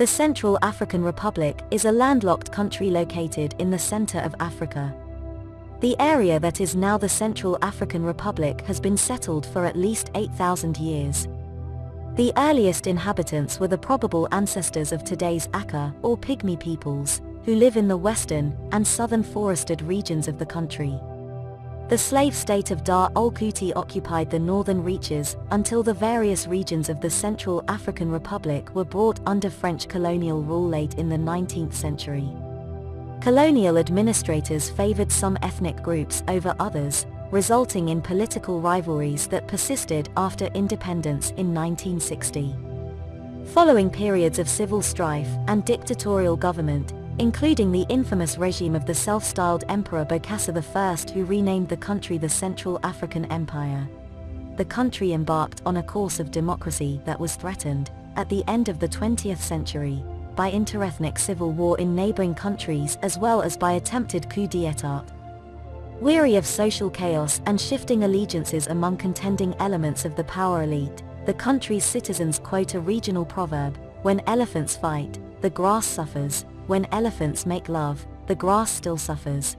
The Central African Republic is a landlocked country located in the center of Africa. The area that is now the Central African Republic has been settled for at least 8,000 years. The earliest inhabitants were the probable ancestors of today's Aka, or Pygmy peoples, who live in the western and southern forested regions of the country. The slave state of Dar Al Kuti occupied the northern reaches until the various regions of the Central African Republic were brought under French colonial rule late in the 19th century. Colonial administrators favored some ethnic groups over others, resulting in political rivalries that persisted after independence in 1960. Following periods of civil strife and dictatorial government, including the infamous regime of the self-styled Emperor Bokassa I who renamed the country the Central African Empire. The country embarked on a course of democracy that was threatened, at the end of the 20th century, by interethnic civil war in neighboring countries as well as by attempted coup d'état. Weary of social chaos and shifting allegiances among contending elements of the power elite, the country's citizens quote a regional proverb, when elephants fight, the grass suffers, when elephants make love, the grass still suffers.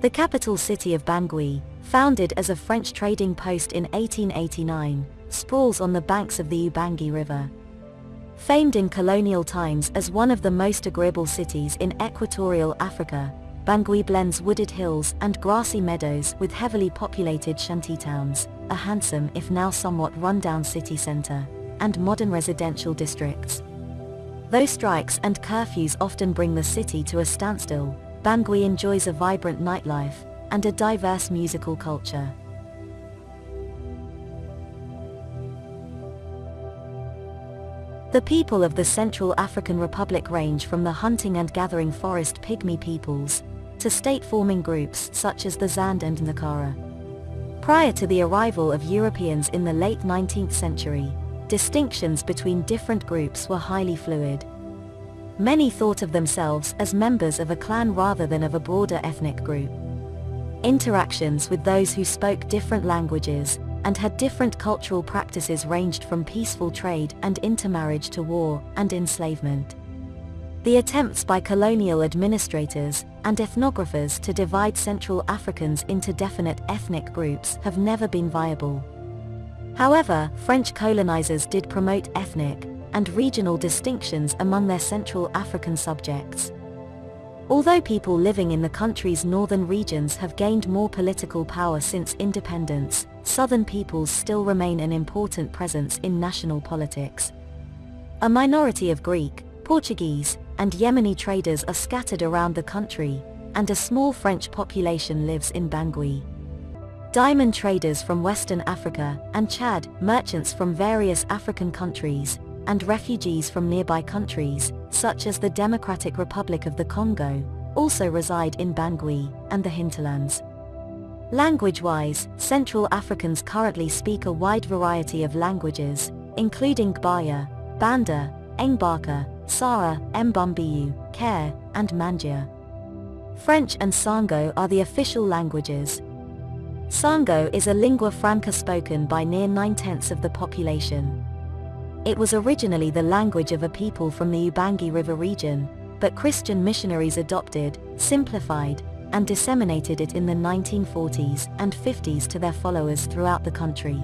The capital city of Bangui, founded as a French trading post in 1889, sprawls on the banks of the Ubangi River, Famed in colonial times as one of the most agreeable cities in equatorial Africa, Bangui blends wooded hills and grassy meadows with heavily populated shantytowns, a handsome if now somewhat rundown city center, and modern residential districts. Though strikes and curfews often bring the city to a standstill, Bangui enjoys a vibrant nightlife and a diverse musical culture. The people of the Central African Republic range from the hunting and gathering forest pygmy peoples, to state-forming groups such as the Zande and Nzakara. Prior to the arrival of Europeans in the late 19th century, distinctions between different groups were highly fluid. Many thought of themselves as members of a clan rather than of a broader ethnic group. Interactions with those who spoke different languages, and had different cultural practices ranged from peaceful trade and intermarriage to war and enslavement. The attempts by colonial administrators and ethnographers to divide Central Africans into definite ethnic groups have never been viable. However, French colonizers did promote ethnic and regional distinctions among their Central African subjects. Although people living in the country's northern regions have gained more political power since independence, southern peoples still remain an important presence in national politics. A minority of Greek, Portuguese, and Yemeni traders are scattered around the country, and a small French population lives in Bangui. Diamond traders from Western Africa and Chad, merchants from various African countries, and refugees from nearby countries, such as the Democratic Republic of the Congo, also reside in Bangui and the hinterlands. Language-wise, Central Africans currently speak a wide variety of languages, including Gbaya, Banda, Ngbaka, Sara, Mbumbiyu, Kare, and Mandjia. French and Sango are the official languages. Sango is a lingua franca spoken by near nine-tenths of the population. It was originally the language of a people from the Ubangi River region, but Christian missionaries adopted, simplified, and disseminated it in the 1940s and 50s to their followers throughout the country.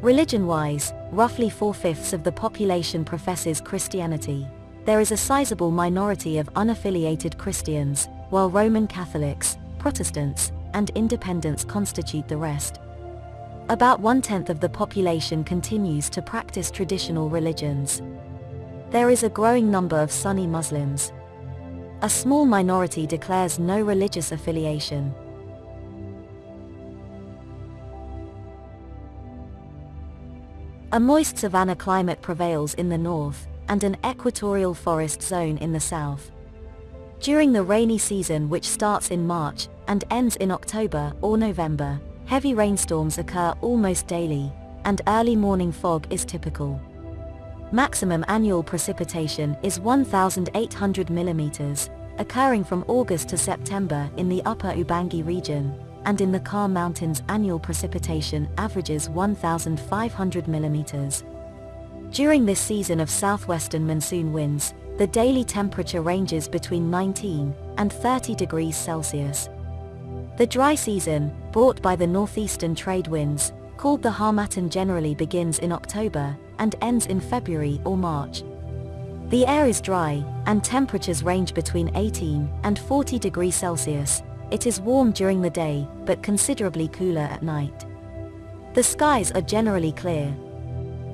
Religion-wise, roughly four-fifths of the population professes Christianity. There is a sizable minority of unaffiliated Christians, while Roman Catholics, Protestants, and independents constitute the rest. About one-tenth of the population continues to practice traditional religions. There is a growing number of Sunni Muslims. A small minority declares no religious affiliation. A moist savanna climate prevails in the north, and an equatorial forest zone in the south. During the rainy season which starts in March, and ends in October or November, Heavy rainstorms occur almost daily, and early morning fog is typical. Maximum annual precipitation is 1,800 mm, occurring from August to September in the upper Ubangi region, and in the Karre Mountains annual precipitation averages 1,500 mm. During this season of southwestern monsoon winds, the daily temperature ranges between 19 and 30 degrees Celsius. The dry season, brought by the northeastern trade winds, called the Harmattan generally begins in October and ends in February or March. The air is dry, and temperatures range between 18 and 40 degrees Celsius. It is warm during the day, but considerably cooler at night. The skies are generally clear.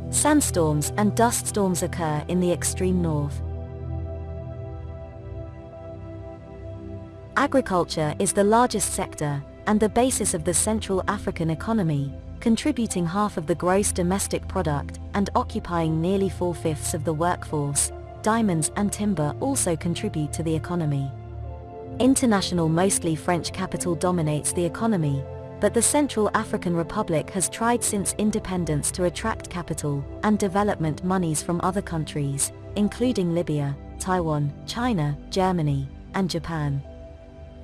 Sandstorms and dust storms occur in the extreme north. Agriculture is the largest sector, and the basis of the Central African economy, contributing half of the gross domestic product and occupying nearly four-fifths of the workforce. Diamonds and timber also contribute to the economy. International mostly French capital dominates the economy, but the Central African Republic has tried since independence to attract capital and development monies from other countries, including Libya, Taiwan, China, Germany, and Japan.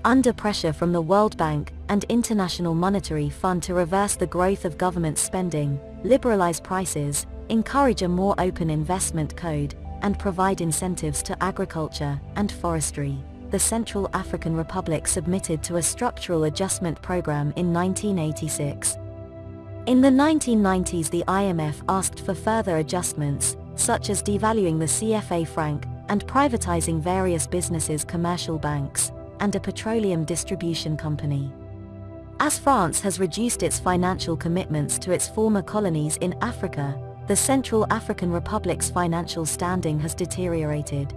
Under pressure from the World Bank and International Monetary Fund to reverse the growth of government spending, liberalize prices, encourage a more open investment code, and provide incentives to agriculture and forestry the Central African Republic submitted to a structural adjustment program in 1986. In the 1990s the IMF asked for further adjustments, such as devaluing the CFA franc, and privatizing various businesses commercial banks, and a petroleum distribution company. As France has reduced its financial commitments to its former colonies in Africa, the Central African Republic's financial standing has deteriorated.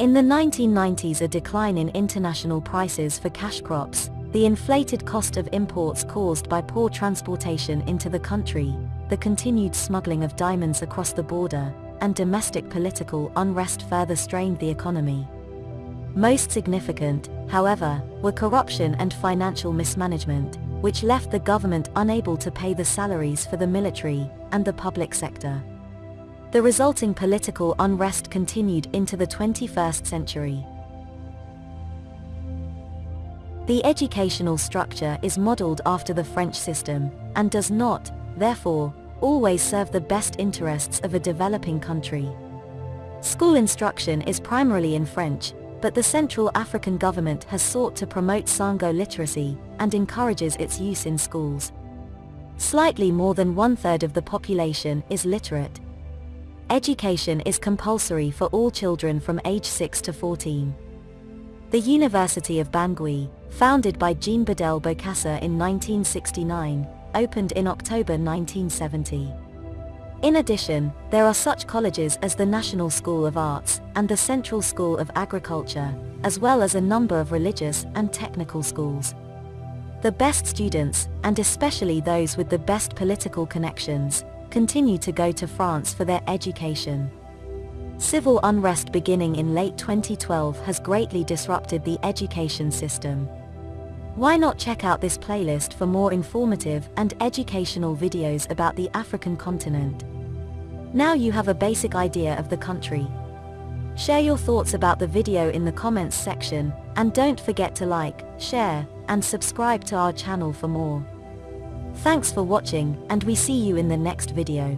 In the 1990s a decline in international prices for cash crops, the inflated cost of imports caused by poor transportation into the country, the continued smuggling of diamonds across the border, and domestic political unrest further strained the economy. Most significant, however, were corruption and financial mismanagement, which left the government unable to pay the salaries for the military and the public sector. The resulting political unrest continued into the 21st century. The educational structure is modeled after the French system, and does not, therefore, always serve the best interests of a developing country. School instruction is primarily in French, but the Central African government has sought to promote Sango literacy, and encourages its use in schools. Slightly more than one-third of the population is literate. Education is compulsory for all children from age 6 to 14. The University of Bangui, founded by Jean Bedel Bokassa in 1969, opened in October 1970. In addition, there are such colleges as the National School of Arts and the Central School of Agriculture, as well as a number of religious and technical schools. The best students, and especially those with the best political connections, continue to go to France for their education. Civil unrest beginning in late 2012 has greatly disrupted the education system. Why not check out this playlist for more informative and educational videos about the African continent? Now you have a basic idea of the country. Share your thoughts about the video in the comments section, and don't forget to like, share, and subscribe to our channel for more. Thanks for watching, and we see you in the next video.